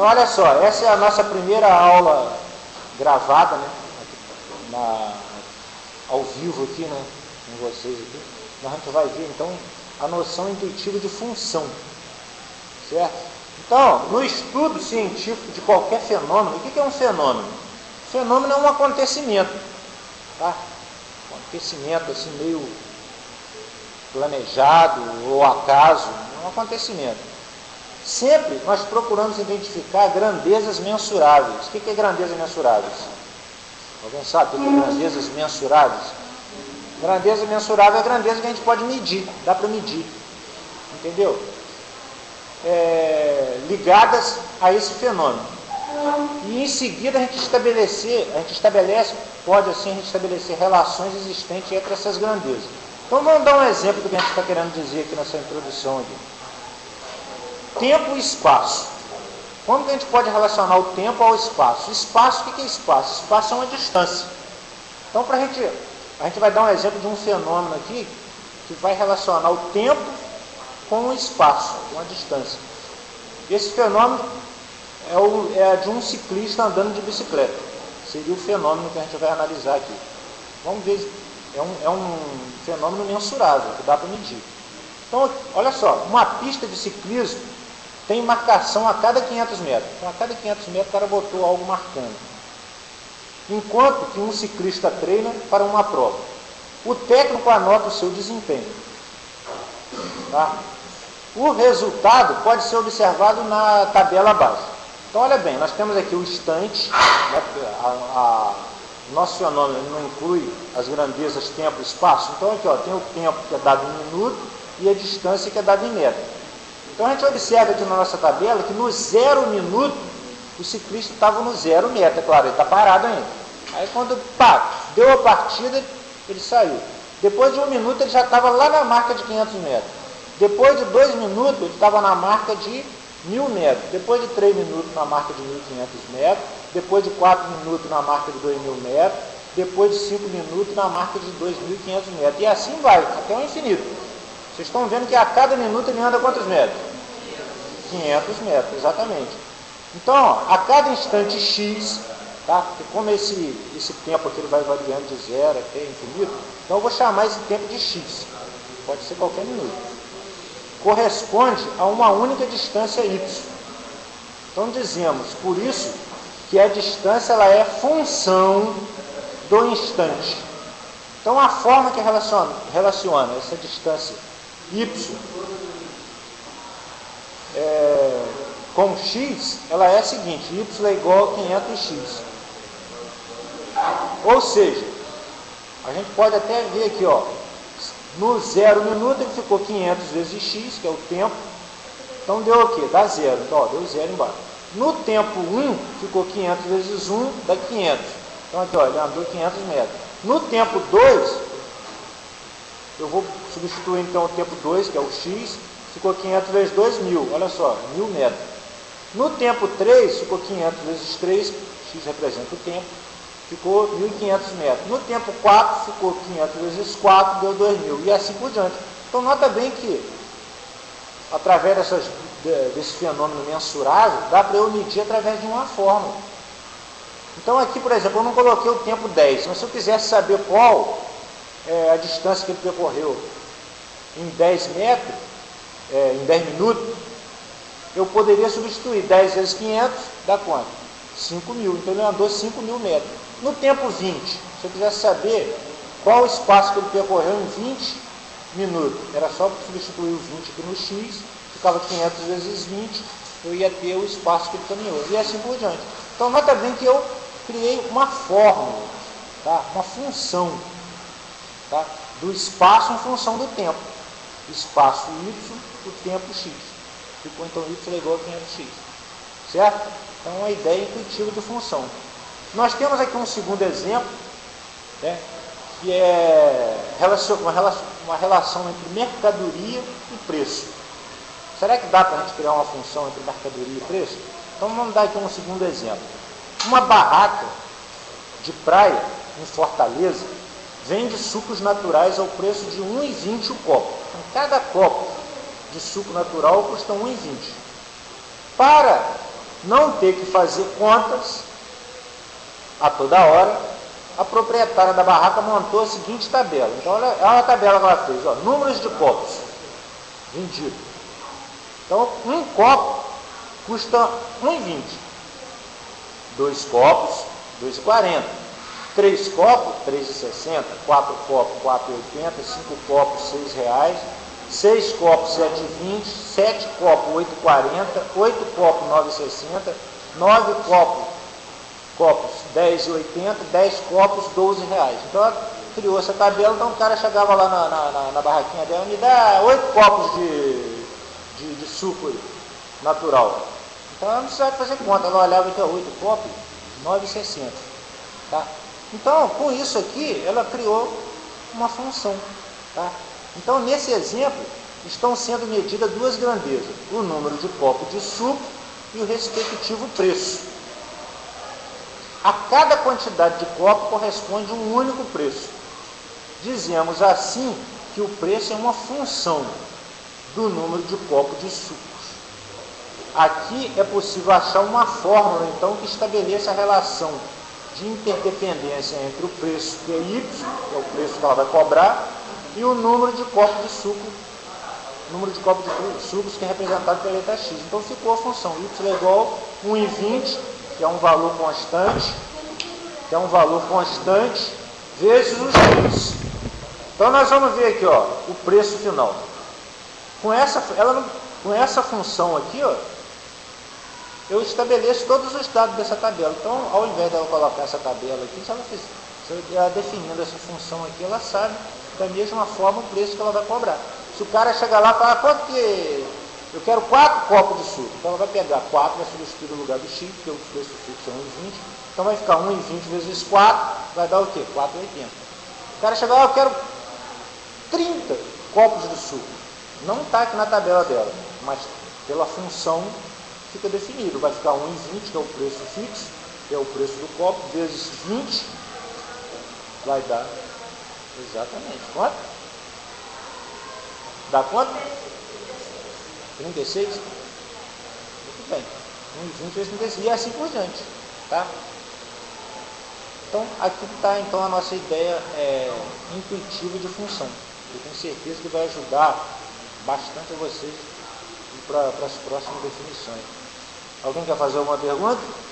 Então, olha só, essa é a nossa primeira aula gravada, né? Na, ao vivo aqui, né? Com vocês aqui. A gente vai ver, então, a noção intuitiva de função. Certo? Então, no estudo científico de qualquer fenômeno, o que é um fenômeno? Fenômeno é um acontecimento. Tá? Um acontecimento assim meio planejado ou acaso, é um acontecimento. Sempre nós procuramos identificar grandezas mensuráveis. O que é grandezas mensuráveis? Alguém sabe o que é grandezas mensuráveis? Grandeza mensurável é a grandeza que a gente pode medir, dá para medir. Entendeu? É, ligadas a esse fenômeno. E em seguida a gente estabelecer, a gente estabelece, pode assim a gente estabelecer relações existentes entre essas grandezas. Então vamos dar um exemplo do que a gente está querendo dizer aqui nessa introdução aqui tempo e espaço. Como que a gente pode relacionar o tempo ao espaço? Espaço, o que é espaço? Espaço é uma distância. Então, para a gente, a gente vai dar um exemplo de um fenômeno aqui que vai relacionar o tempo com o espaço, uma distância. Esse fenômeno é, o, é de um ciclista andando de bicicleta. Seria o fenômeno que a gente vai analisar aqui. Vamos ver, é um, é um fenômeno mensurável, que dá para medir. Então, olha só, uma pista de ciclismo tem marcação a cada 500 metros. Então, a cada 500 metros o cara botou algo marcando. Enquanto que um ciclista treina para uma prova. O técnico anota o seu desempenho. Tá? O resultado pode ser observado na tabela abaixo. Então, olha bem, nós temos aqui o instante, né, a, a, nosso fenômeno não inclui as grandezas tempo e espaço. Então, aqui ó, tem o tempo que é dado em minuto e a distância que é dada em metro. Então a gente observa aqui na nossa tabela que no zero minuto o ciclista estava no zero metro, é claro, ele está parado ainda. Aí quando pá, deu a partida, ele saiu. Depois de um minuto ele já estava lá na marca de 500 metros. Depois de dois minutos ele estava na marca de mil metros. Depois de três minutos na marca de 1.500 metros. Depois de quatro minutos na marca de 2.000 metros. Depois de cinco minutos na marca de 2.500 metros. E assim vai, até o infinito. Vocês estão vendo que a cada minuto ele anda quantos metros? 500 metros, exatamente. Então, a cada instante x, tá? Porque como esse, esse tempo aqui ele vai variando de zero até infinito, então eu vou chamar esse tempo de x. Pode ser qualquer minuto. Corresponde a uma única distância y. Então dizemos, por isso, que a distância ela é função do instante. Então a forma que relaciona, relaciona essa distância y é, com x, ela é a seguinte, y é igual a 500x. Ou seja, a gente pode até ver aqui, ó, no zero minuto ele ficou 500 vezes x, que é o tempo. Então deu o quê? Dá zero. Então, ó, deu zero embaixo. No tempo 1, ficou 500 vezes 1, dá 500. Então aqui, ó, ele andou 500 metros. No tempo 2, eu vou substituir então o tempo 2, que é o x, ficou 500 vezes 2, mil. Olha só, mil metros. No tempo 3, ficou 500 vezes 3, x representa o tempo, ficou 1.500 metros. No tempo 4, ficou 500 vezes 4, deu 2.000, e assim por diante. Então, nota bem que, através dessas, desse fenômeno mensurável, dá para eu medir através de uma fórmula. Então, aqui, por exemplo, eu não coloquei o tempo 10, mas se eu quisesse saber qual é a distância que ele percorreu em 10 metros, é, em 10 minutos, eu poderia substituir 10 vezes 500, dá quanto? 5 mil. Então ele andou 5 mil metros. No tempo 20, se eu quisesse saber qual o espaço que ele percorreu em 20 minutos, era só substituir o 20 aqui no x, ficava 500 vezes 20, eu ia ter o espaço que ele caminhou, e assim por diante. Então nota bem que eu criei uma fórmula, tá? uma função tá? do espaço em função do tempo. Espaço y o tempo x. Ficou então y é igual a 500x. Certo? Então, uma ideia intuitiva de função. Nós temos aqui um segundo exemplo, né, que é uma relação entre mercadoria e preço. Será que dá para a gente criar uma função entre mercadoria e preço? Então vamos dar aqui um segundo exemplo. Uma barraca de praia em Fortaleza vende sucos naturais ao preço de 1,20 o copo. Então, cada copo de suco natural custa 1,20. Para não ter que fazer contas a toda hora, a proprietária da barraca montou a seguinte tabela. Então, olha, é uma tabela que ela fez, ó, números de copos vendidos. Então, um copo custa 1,20. Dois copos, 2,40. Três copos, 3,60. Quatro copos, 4,80. Cinco copos, 6 reais. Seis copos, 7,20. Sete copos, 8,40. Oito copos, 9,60. Nove copos, copos 10,80, 10 copos 12 reais. Então ela criou essa tabela, então o cara chegava lá na, na, na, barraquinha dela, me dá 8 copos de, de, de suco aí, natural. Então ela não precisava fazer conta, ela olhava aqui, 8 copos, 9,60. Tá? Então, com isso aqui, ela criou uma função. Tá? Então, nesse exemplo, estão sendo medidas duas grandezas, o número de copos de suco e o respectivo preço. A cada quantidade de copo corresponde um único preço. Dizemos assim que o preço é uma função do número de copos de sucos. Aqui é possível achar uma fórmula, então, que estabeleça a relação de interdependência entre o preço que é Y, que é o preço que ela vai cobrar, e o número de copos de suco, número de copos de sucos que é representado pela letra X. Então ficou a função Y é igual a 1,20 que é um valor constante, que é um valor constante, vezes os juros. Então nós vamos ver aqui, ó, o preço final. Com essa, ela, com essa função aqui, ó, eu estabeleço todos os dados dessa tabela. Então, ao invés de eu colocar essa tabela aqui, se ela, fizer, se ela definindo essa função aqui, ela sabe da mesma forma o preço que ela vai cobrar. Se o cara chegar lá e falar, quanto que eu quero 4 copos de suco. Então ela vai pegar 4, vai substituir no lugar do X, porque o preço fixo é 1,20. Então vai ficar 1,20 vezes 4, vai dar o quê? 4,80. O cara chega lá, eu quero 30 copos de suco. Não está aqui na tabela dela, mas pela função fica definido. Vai ficar 1,20, que é o preço fixo, que é o preço do copo, vezes 20, vai dar exatamente quanto? Dá quanto? 36? Muito bem. 1,20 vezes 36 e assim por diante. Tá? Então, aqui está então a nossa ideia é, intuitiva de função. Eu tenho certeza que vai ajudar bastante a vocês para as próximas definições. Alguém quer fazer alguma pergunta?